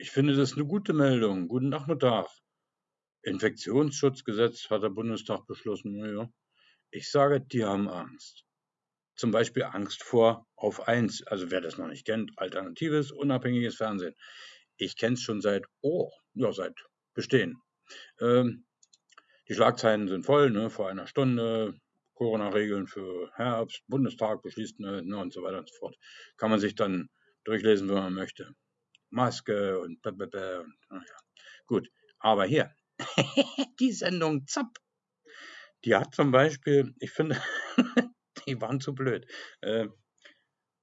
Ich finde das eine gute Meldung. Guten Nachmittag. Infektionsschutzgesetz hat der Bundestag beschlossen. Ja. Ich sage, die haben Angst. Zum Beispiel Angst vor auf eins. Also wer das noch nicht kennt, alternatives, unabhängiges Fernsehen. Ich kenne es schon seit, oh, ja, seit Bestehen. Ähm, die Schlagzeilen sind voll, ne, vor einer Stunde. Corona-Regeln für Herbst, Bundestag beschließt ne, ne, und so weiter und so fort. Kann man sich dann durchlesen, wenn man möchte. Maske und blablabla. Ja. Gut, aber hier, die Sendung Zapp, die hat zum Beispiel, ich finde, die waren zu blöd. Äh,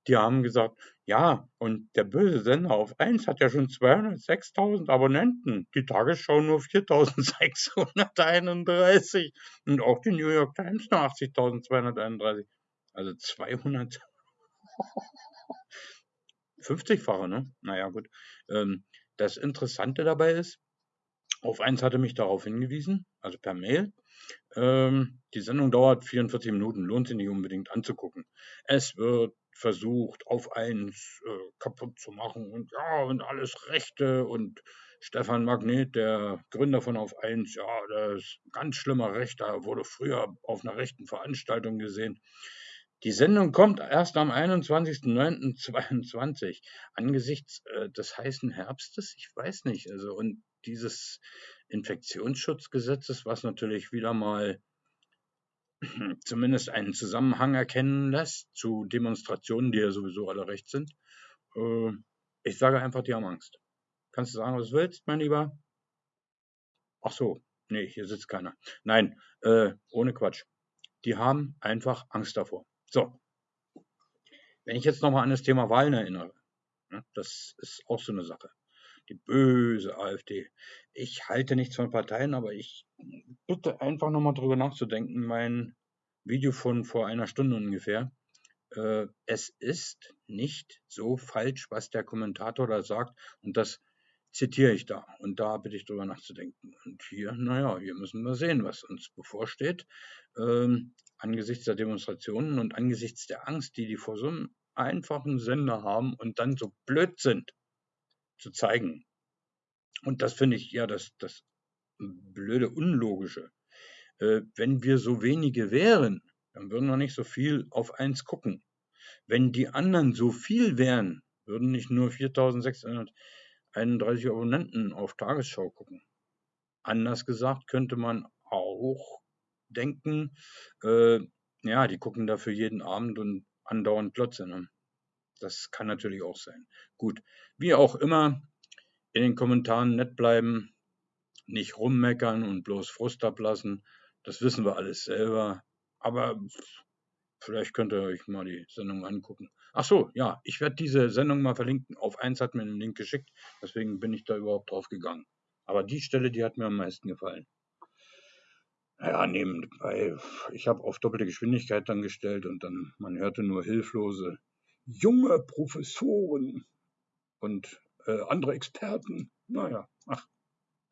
die haben gesagt, ja, und der böse Sender auf 1 hat ja schon 206.000 Abonnenten. Die Tagesschau nur 4.631 und auch die New York Times nur 80.231. Also 200. 50-fache, ne? Naja, gut. Ähm, das Interessante dabei ist, auf eins hatte mich darauf hingewiesen, also per Mail. Ähm, die Sendung dauert 44 Minuten, lohnt sich nicht unbedingt anzugucken. Es wird versucht, auf eins äh, kaputt zu machen und ja, und alles Rechte und Stefan Magnet, der Gründer von Auf eins, ja, der ist ein ganz schlimmer Rechter, wurde früher auf einer rechten Veranstaltung gesehen. Die Sendung kommt erst am 21.09.22 angesichts äh, des heißen Herbstes. Ich weiß nicht. Also und dieses Infektionsschutzgesetzes, was natürlich wieder mal zumindest einen Zusammenhang erkennen lässt zu Demonstrationen, die ja sowieso alle recht sind. Äh, ich sage einfach, die haben Angst. Kannst du sagen, was du willst, mein Lieber? Ach so, nee, hier sitzt keiner. Nein, äh, ohne Quatsch. Die haben einfach Angst davor. So. Wenn ich jetzt nochmal an das Thema Wahlen erinnere, ne, das ist auch so eine Sache. Die böse AfD. Ich halte nichts von Parteien, aber ich bitte einfach nochmal drüber nachzudenken. Mein Video von vor einer Stunde ungefähr. Äh, es ist nicht so falsch, was der Kommentator da sagt. Und das zitiere ich da. Und da bitte ich drüber nachzudenken. Und hier, naja, hier müssen wir sehen, was uns bevorsteht. Ähm, angesichts der Demonstrationen und angesichts der Angst, die die vor so einem einfachen Sender haben und dann so blöd sind, zu zeigen. Und das finde ich ja das, das blöde, unlogische. Äh, wenn wir so wenige wären, dann würden wir nicht so viel auf eins gucken. Wenn die anderen so viel wären, würden nicht nur 4600 31 Abonnenten auf Tagesschau gucken. Anders gesagt könnte man auch denken, äh, ja, die gucken dafür jeden Abend und andauernd Glotze. Ne? Das kann natürlich auch sein. Gut, wie auch immer, in den Kommentaren nett bleiben, nicht rummeckern und bloß Frust ablassen. Das wissen wir alles selber. Aber vielleicht könnt ihr euch mal die Sendung angucken. Ach so, ja, ich werde diese Sendung mal verlinken. Auf eins hat mir einen Link geschickt, deswegen bin ich da überhaupt drauf gegangen. Aber die Stelle, die hat mir am meisten gefallen. Ja, nebenbei, ich habe auf doppelte Geschwindigkeit dann gestellt und dann, man hörte nur hilflose junge Professoren und äh, andere Experten. Naja, ach,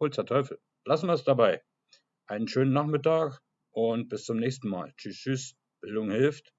holzer Teufel. Lassen wir es dabei. Einen schönen Nachmittag und bis zum nächsten Mal. Tschüss, tschüss. Bildung hilft.